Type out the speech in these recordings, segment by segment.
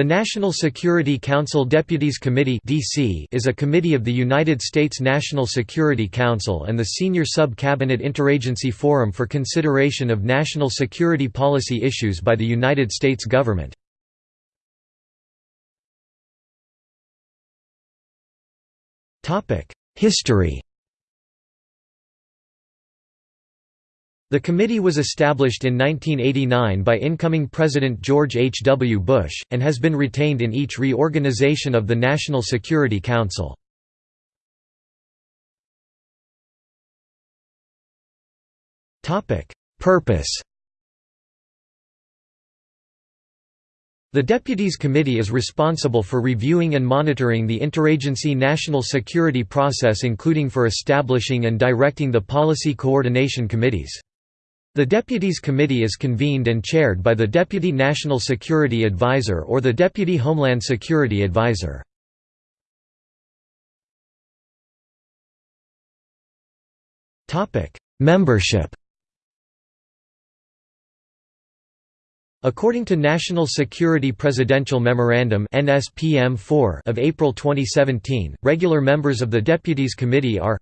The National Security Council Deputies Committee (DC) is a committee of the United States National Security Council and the senior sub-cabinet interagency forum for consideration of national security policy issues by the United States government. Topic: History The committee was established in 1989 by incoming President George H. W. Bush, and has been retained in each reorganization of the National Security Council. Purpose The Deputies Committee is responsible for reviewing and monitoring the interagency national security process including for establishing and directing the policy coordination committees. The Deputies Committee is convened and chaired by the Deputy National Security Advisor or the Deputy Homeland Security Advisor. Membership According to National Security Presidential Memorandum of April 2017, regular members of the Deputies Committee are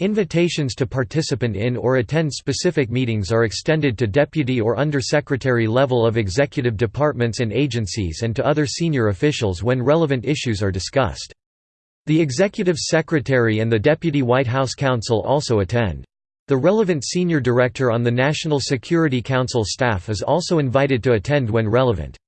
Invitations to participant in or attend specific meetings are extended to deputy or undersecretary level of executive departments and agencies and to other senior officials when relevant issues are discussed. The executive secretary and the deputy White House counsel also attend. The relevant senior director on the National Security Council staff is also invited to attend when relevant.